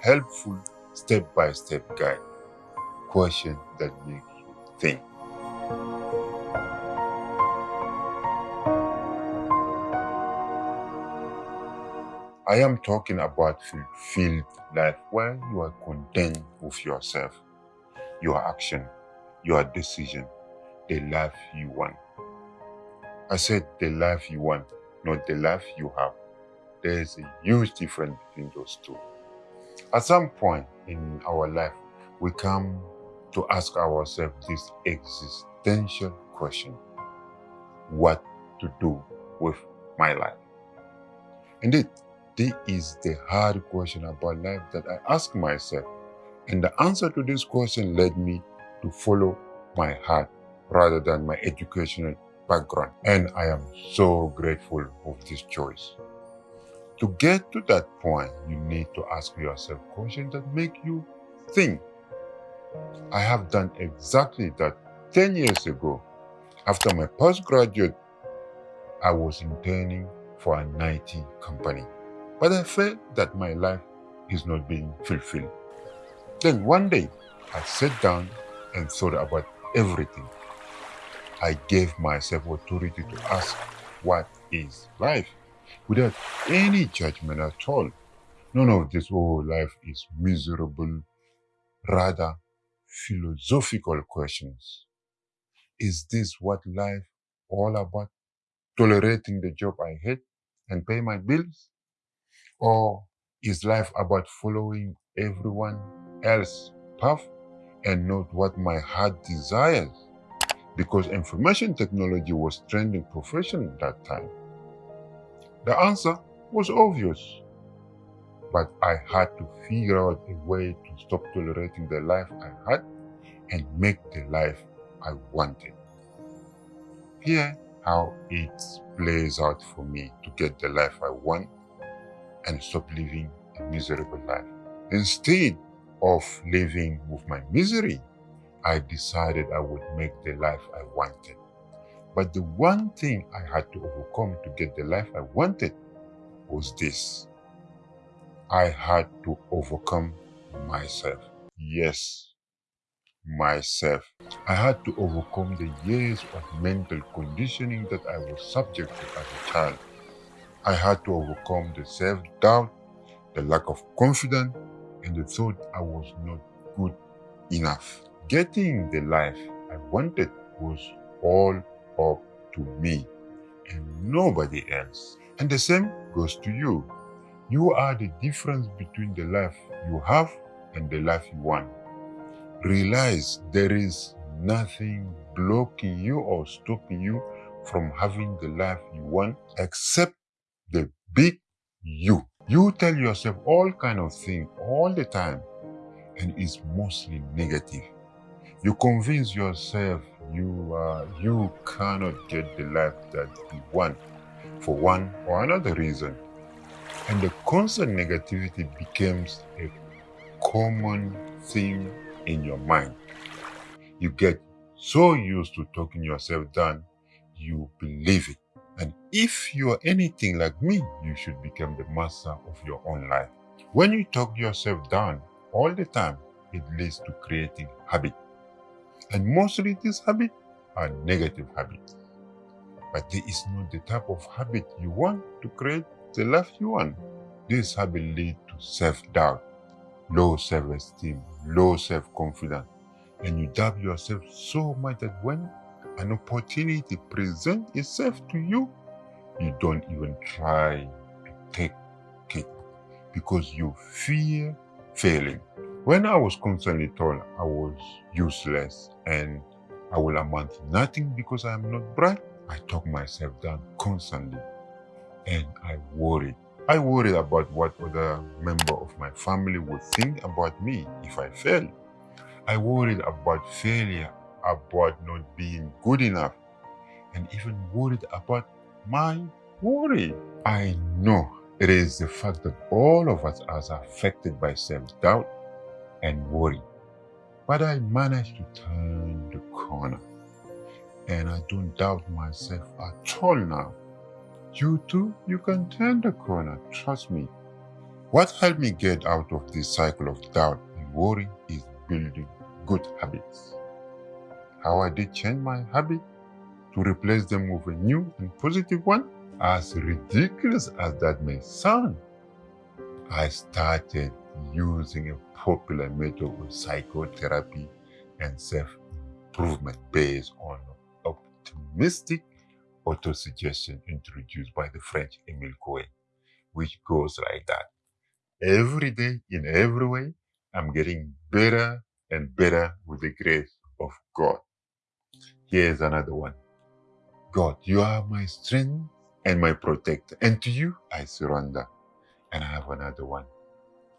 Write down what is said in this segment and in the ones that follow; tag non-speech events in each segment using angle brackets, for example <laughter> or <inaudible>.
helpful step-by-step guide. Question that make you think. I am talking about fulfilled life where you are content with yourself, your action, your decision, the life you want. I said the life you want, not the life you have. There is a huge difference between those two. At some point in our life, we come to ask ourselves this existential question. What to do with my life? Indeed, this is the hard question about life that I ask myself. And the answer to this question led me to follow my heart rather than my educational background. And I am so grateful of this choice. To get to that point, you need to ask yourself questions that make you think. I have done exactly that 10 years ago. After my postgraduate, I was interning for an IT company. But I felt that my life is not being fulfilled. Then one day, I sat down and thought about everything. I gave myself authority to ask, what is life? Without any judgment at all. None of this, oh, life is miserable. Rather, philosophical questions. Is this what life all about? Tolerating the job I hate and pay my bills? Or is life about following everyone else's path and not what my heart desires? Because information technology was trending profession at that time. The answer was obvious. But I had to figure out a way to stop tolerating the life I had and make the life I wanted. Here how it plays out for me to get the life I want and stop living a miserable life. Instead of living with my misery, I decided I would make the life I wanted. But the one thing I had to overcome to get the life I wanted was this. I had to overcome myself. Yes, myself. I had to overcome the years of mental conditioning that I was subject to as a child. I had to overcome the self-doubt, the lack of confidence, and the thought I was not good enough. Getting the life I wanted was all up to me and nobody else. And the same goes to you. You are the difference between the life you have and the life you want. Realize there is nothing blocking you or stopping you from having the life you want except the big you. You tell yourself all kind of things all the time and it's mostly negative. You convince yourself you uh, you cannot get the life that you want for one or another reason. And the constant negativity becomes a common thing in your mind. You get so used to talking yourself down, you believe it. And if you are anything like me, you should become the master of your own life. When you talk yourself down all the time, it leads to creating habit. And mostly these habits are negative habits. But this is not the type of habit you want to create the life you want. This habit lead to self-doubt, low self-esteem, low self-confidence, and you doubt yourself so much that when an opportunity presents itself to you, you don't even try to take it because you fear failing. When I was constantly told I was useless and I will amount to nothing because I am not bright, I talk myself down constantly and I worried. I worried about what other member of my family would think about me if I fail. I worried about failure about not being good enough and even worried about my worry. I know it is the fact that all of us are affected by self-doubt and worry. But I managed to turn the corner and I don't doubt myself at all now. You too, you can turn the corner, trust me. What helped me get out of this cycle of doubt and worry is building good habits. How I did change my habit to replace them with a new and positive one? As ridiculous as that may sound, I started using a popular method of psychotherapy and self-improvement based on optimistic autosuggestion introduced by the French Emile Coué, which goes like that. Every day, in every way, I'm getting better and better with the grace of God. Here's another one. God, you are my strength and my protector, and to you I surrender. And I have another one.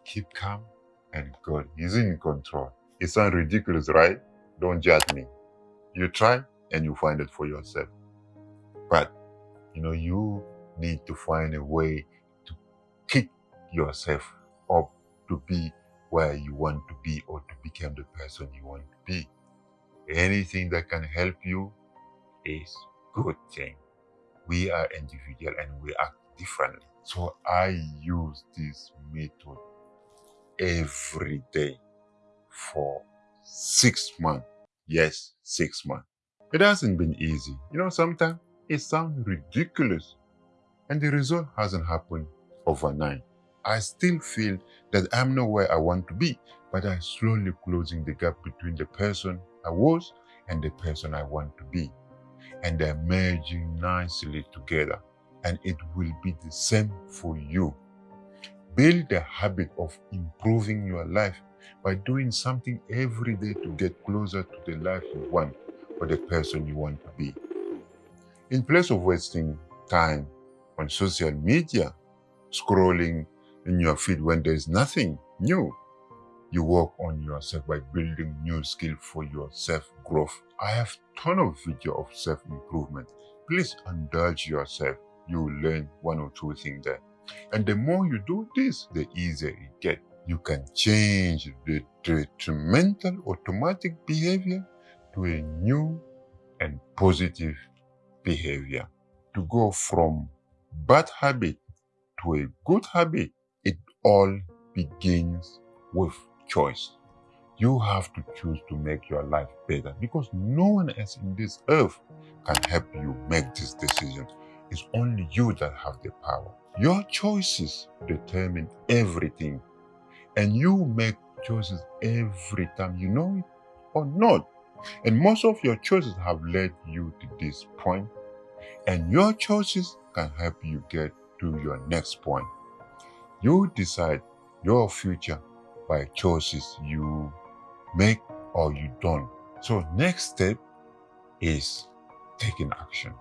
Keep calm, and God is in control. It sounds ridiculous, right? Don't judge me. You try and you find it for yourself. But, you know, you need to find a way to pick yourself up to be where you want to be or to become the person you want to be. Anything that can help you is good thing. We are individual and we act differently. So I use this method every day for six months. Yes, six months. It hasn't been easy. You know, sometimes it sounds ridiculous and the result hasn't happened overnight. I still feel that I'm not where I want to be, but I'm slowly closing the gap between the person I was and the person I want to be. And they're merging nicely together. And it will be the same for you. Build the habit of improving your life by doing something every day to get closer to the life you want or the person you want to be. In place of wasting time on social media, scrolling in your feed when there is nothing new, you work on yourself by building new skill for your self-growth. I have ton of video of self-improvement. Please indulge yourself. You will learn one or two things there. And the more you do this, the easier it gets. You can change the detrimental automatic behavior to a new and positive behavior. To go from bad habit to a good habit, it all begins with choice. You have to choose to make your life better because no one else in this earth can help you make this decision. It's only you that have the power. Your choices determine everything and you make choices every time you know it or not. And most of your choices have led you to this point and your choices can help you get to your next point. You decide your future by choices you make or you don't. So next step is taking action.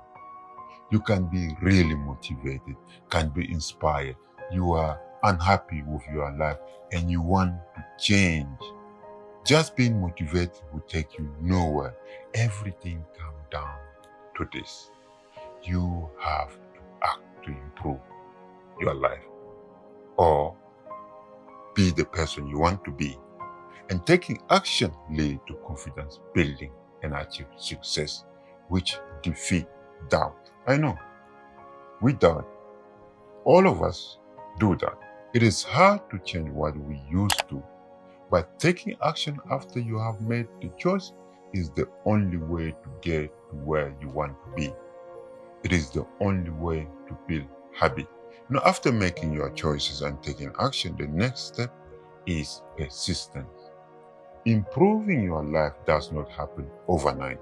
You can be really motivated, can be inspired. You are unhappy with your life and you want to change. Just being motivated will take you nowhere. Everything comes down to this. You have to act to improve your life or be the person you want to be. And taking action lead to confidence building and achieve success, which defeat doubt. I know, we doubt. All of us do that. It is hard to change what we used to, but taking action after you have made the choice is the only way to get to where you want to be. It is the only way to build habit. Now, after making your choices and taking action, the next step is persistence. Improving your life does not happen overnight.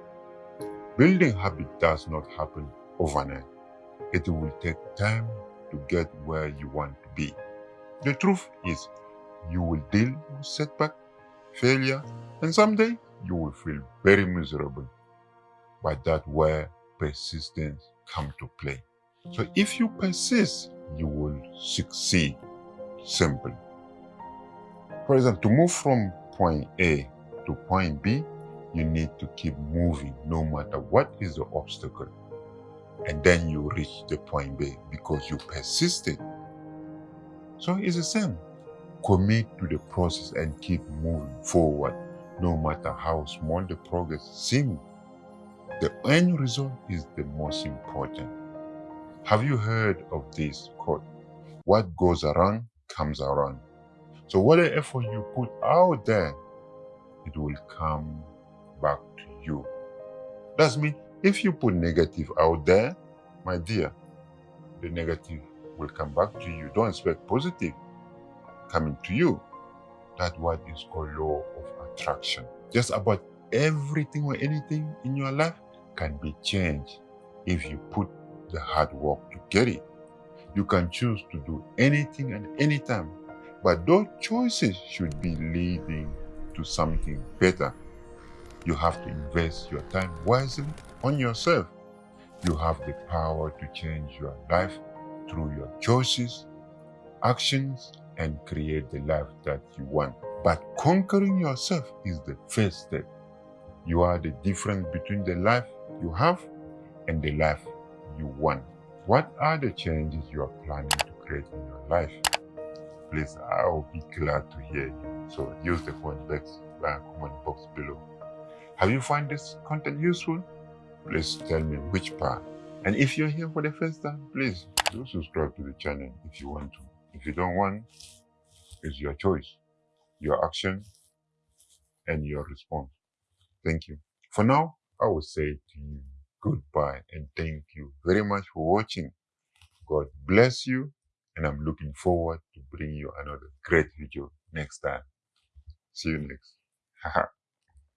Building habit does not happen overnight. It will take time to get where you want to be. The truth is, you will deal with setback, failure, and someday you will feel very miserable. But that's where persistence comes to play. So if you persist, you will succeed. Simple. For example, to move from point A to point B, you need to keep moving no matter what is the obstacle. And then you reach the point B because you persisted. So it's the same. Commit to the process and keep moving forward no matter how small the progress seems. The end result is the most important. Have you heard of this quote? What goes around comes around. So whatever effort you put out there, it will come back to you. That's mean if you put negative out there, my dear, the negative will come back to you. Don't expect positive coming to you. That's what is called law of attraction. Just about everything or anything in your life can be changed if you put the hard work to get it. You can choose to do anything and anytime, but those choices should be leading to something better. You have to invest your time wisely on yourself. You have the power to change your life through your choices, actions, and create the life that you want. But conquering yourself is the first step. You are the difference between the life you have and the life you want. What are the changes you are planning to create in your life? Please, I will be glad to hear you. So use the uh, comment box below. Have you found this content useful? Please tell me which part. And if you're here for the first time, please do subscribe to the channel if you want to. If you don't want, it's your choice, your action, and your response. Thank you. For now, I will say to you goodbye and thank you very much for watching. God bless you and I'm looking forward to bring you another great video next time. See you next. <laughs>